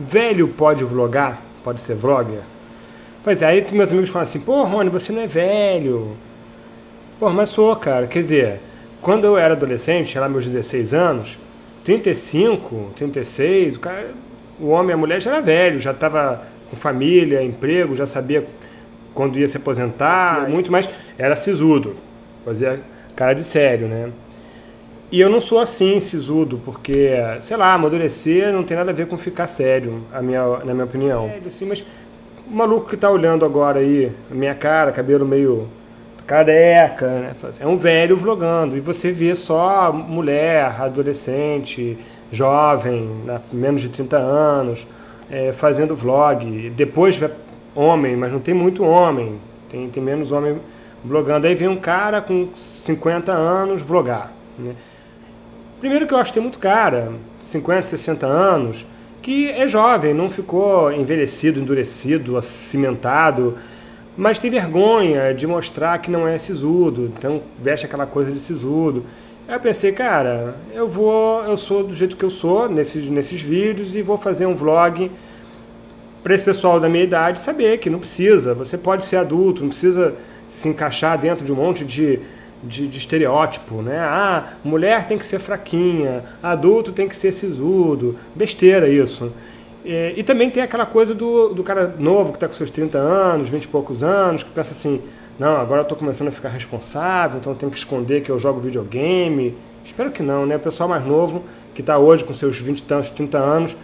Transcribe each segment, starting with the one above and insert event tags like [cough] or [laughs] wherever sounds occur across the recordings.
velho pode vlogar? Pode ser vlogger? Pois é, aí meus amigos falam assim, pô, Rony, você não é velho. Pô, mas sou, cara. Quer dizer, quando eu era adolescente, lá meus 16 anos, 35, 36, o, cara, o homem e a mulher já era velho, já estava com família, emprego, já sabia quando ia se aposentar, muito mais, era sisudo, fazia cara de sério, né? E eu não sou assim, sisudo, porque, sei lá, amadurecer não tem nada a ver com ficar sério, a minha, na minha opinião. É, assim, mas o maluco que tá olhando agora aí, a minha cara, cabelo meio careca, né? É um velho vlogando, e você vê só mulher, adolescente, jovem, menos de 30 anos, é, fazendo vlog. Depois vai homem, mas não tem muito homem, tem, tem menos homem vlogando. Aí vem um cara com 50 anos vlogar, né? Primeiro que eu acho que tem muito cara, 50, 60 anos, que é jovem, não ficou envelhecido, endurecido, acimentado, mas tem vergonha de mostrar que não é sisudo, então veste aquela coisa de sisudo. Aí eu pensei, cara, eu vou, eu sou do jeito que eu sou nesses, nesses vídeos e vou fazer um vlog para esse pessoal da minha idade saber que não precisa, você pode ser adulto, não precisa se encaixar dentro de um monte de de, de, estereótipo, né? Ah, mulher tem que ser fraquinha, adulto tem que ser sisudo, besteira isso. E, e também tem aquela coisa do, do cara novo que está com seus 30 anos, 20 e poucos anos, que pensa assim, não, agora eu estou começando a ficar responsável, então eu tenho que esconder que eu jogo videogame. Espero que não, né? O pessoal mais novo, que está hoje com seus 20 e tantos, 30 anos,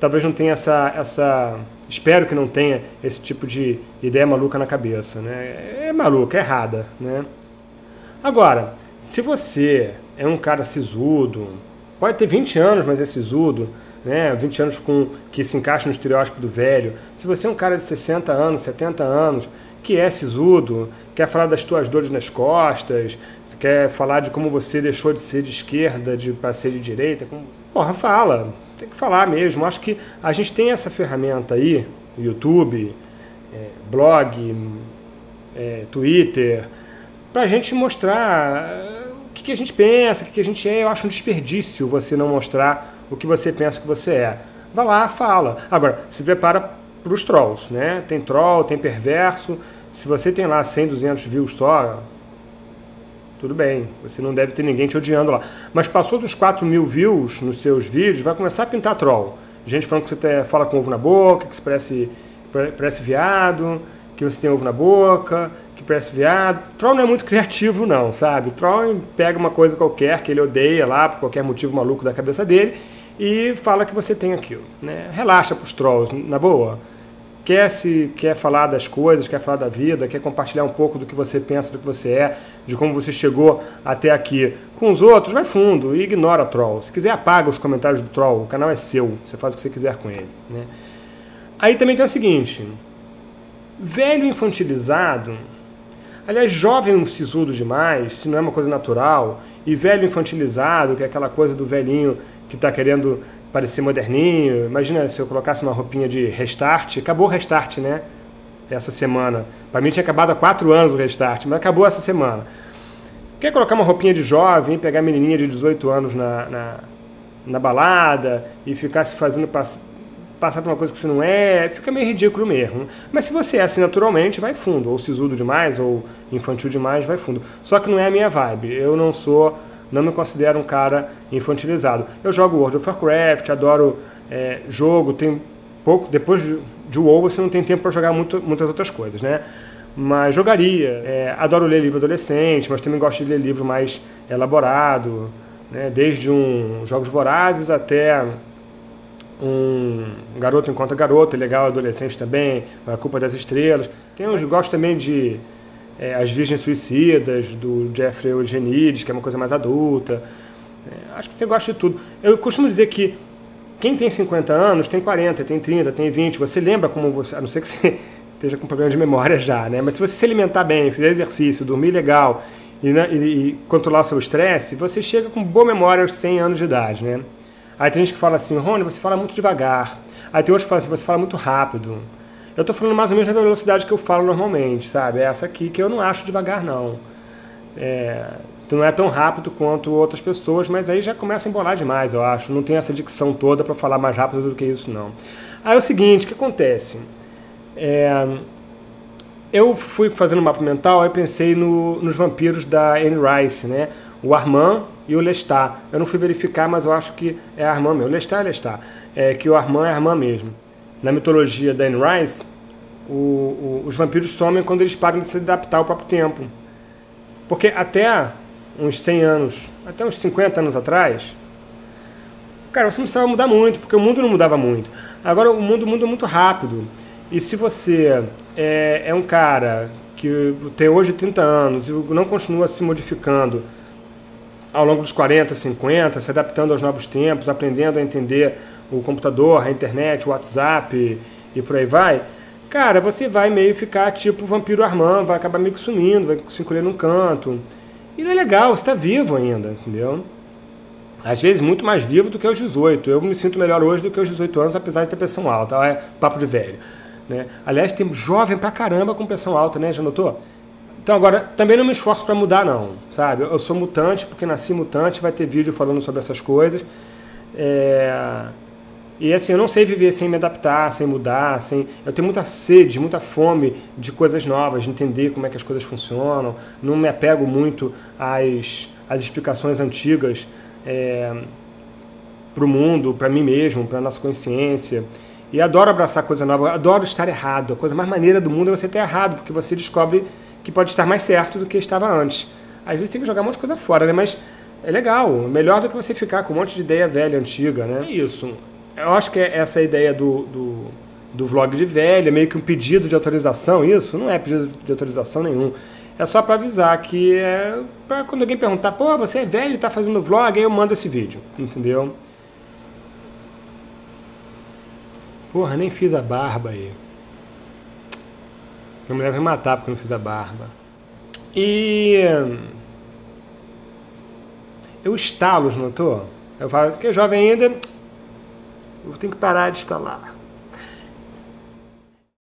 talvez não tenha essa, essa... Espero que não tenha esse tipo de ideia maluca na cabeça, né? É maluca, é errada, né? Agora, se você é um cara sisudo, pode ter 20 anos, mas é sisudo, né? 20 anos com, que se encaixa no estereótipo do velho. Se você é um cara de 60 anos, 70 anos, que é sisudo, quer falar das tuas dores nas costas, quer falar de como você deixou de ser de esquerda de, para ser de direita, como... porra, fala, tem que falar mesmo. Acho que a gente tem essa ferramenta aí, YouTube, é, blog, é, Twitter, para a gente mostrar eh, o que, que, a gente pensa, o que, que a gente é. Eu acho um desperdício você não mostrar o que você pensa que você é. Vá lá, fala. Agora, se prepara para os trolls, né? Tem troll, tem perverso. Se você tem lá 100, 200 views só, tudo bem, você não deve ter ninguém te odiando lá. Mas passou dos 4 mil views nos seus vídeos, vai começar a pintar troll. Gente falando que você fala com ovo na boca, que você parece, parece viado, que você tem ovo na boca, que parece viado. Troll não é muito [laughs] criativo não, sabe? Troll pega uma coisa qualquer que ele odeia lá, por qualquer motivo maluco da cabeça dele, e fala que você tem aquilo. Né? Relaxa pros trolls, na boa. Quer, se, quer falar das coisas, quer falar da vida, quer compartilhar um pouco do que você pensa, do que você é, de como você chegou até aqui. Com os outros, vai fundo e ignora troll. Se quiser, apaga os comentários do troll, o canal é seu, você faz o que você quiser com ele. Né? Aí também tem o seguinte, velho infantilizado Aliás, jovem sisudo demais, se não é uma coisa natural, e velho infantilizado, que é aquela coisa do velhinho que está querendo parecer moderninho. Imagina se eu colocasse uma roupinha de restart, acabou o restart, né? Essa semana. Para mim tinha acabado há quatro anos o restart, mas acabou essa semana. Quer colocar uma roupinha de jovem, pegar a menininha de 18 anos na, na, na balada e ficar se fazendo passar por uma coisa que você não é, fica meio ridículo mesmo. Mas se você é assim naturalmente, vai fundo. Ou sisudo demais, ou infantil demais, vai fundo. Só que não é a minha vibe. Eu não sou, não me considero um cara infantilizado. Eu jogo World of Warcraft, adoro é, jogo, tem pouco, depois de, de WoW você não tem tempo para jogar muito, muitas outras coisas, né? Mas jogaria, é, adoro ler livro adolescente, mas também gosto de ler livro mais elaborado, né? desde um Jogos Vorazes até um Garoto Encontra Garoto, legal, adolescente também, A Culpa das Estrelas. Tem uns, gosto também de é, As Virgens Suicidas, do Jeffrey Eugenides, que é uma coisa mais adulta. É, acho que você gosta de tudo. Eu costumo dizer que quem tem 50 anos tem 40, tem 30, tem 20. Você lembra como você, a não ser que você [laughs] esteja com problema de memória já, né? Mas se você se alimentar bem, fizer exercício, dormir legal e, né, e, e controlar o seu estresse, você chega com boa memória aos 100 anos de idade, né? Aí tem gente que fala assim, Rony, você fala muito devagar. Aí tem outros que falam assim, você fala muito rápido. Eu estou falando mais ou menos na velocidade que eu falo normalmente, sabe? É essa aqui que eu não acho devagar, não. É, não é tão rápido quanto outras pessoas, mas aí já começa a embolar demais, eu acho. Não tem essa dicção toda para falar mais rápido do que isso, não. Aí é o seguinte, o que acontece? É, eu fui fazendo um mapa mental, aí pensei no, nos vampiros da Anne Rice, né? O Armand e o Lestat. Eu não fui verificar, mas eu acho que é Armand mesmo. Lestat é Lestat. É que o Armand é Armand mesmo. Na mitologia da Anne Rice, o, o, os vampiros somem quando eles param de se adaptar ao próprio tempo. Porque até uns 100 anos, até uns 50 anos atrás, cara, você não precisava mudar muito, porque o mundo não mudava muito. Agora o mundo muda muito rápido. E se você é, é um cara que tem hoje 30 anos e não continua se modificando ao longo dos 40, 50, se adaptando aos novos tempos, aprendendo a entender o computador, a internet, o WhatsApp e por aí vai, cara, você vai meio ficar tipo vampiro Armand, vai acabar meio que sumindo, vai se encolher num canto. E não é legal, você está vivo ainda, entendeu? Às vezes muito mais vivo do que aos 18. Eu me sinto melhor hoje do que aos 18 anos, apesar de ter pressão alta. É papo de velho. Né? Aliás, tem jovem pra caramba com pressão alta, né? Já notou? Então agora, também não me esforço para mudar não, sabe? Eu sou mutante porque nasci mutante, vai ter vídeo falando sobre essas coisas. É... E assim, eu não sei viver sem me adaptar, sem mudar, sem... Eu tenho muita sede, muita fome de coisas novas, de entender como é que as coisas funcionam. Não me apego muito às, às explicações antigas é... para o mundo, para mim mesmo, para a nossa consciência. E adoro abraçar coisa nova, adoro estar errado. A coisa mais maneira do mundo é você ter errado, porque você descobre que pode estar mais certo do que estava antes. Às vezes tem que jogar um monte de coisa fora, né? Mas é legal, melhor do que você ficar com um monte de ideia velha, antiga, né? É isso. Eu acho que é essa ideia do, do, do vlog de velho, é meio que um pedido de autorização, isso? Não é pedido de autorização nenhum. É só para avisar que é para quando alguém perguntar, pô, você é velho e tá fazendo vlog, aí eu mando esse vídeo, entendeu? Porra, nem fiz a barba aí. Minha mulher vai matar porque eu não fiz a barba. E... Eu estalo, notou? Eu falo que é jovem ainda, eu tenho que parar de estalar.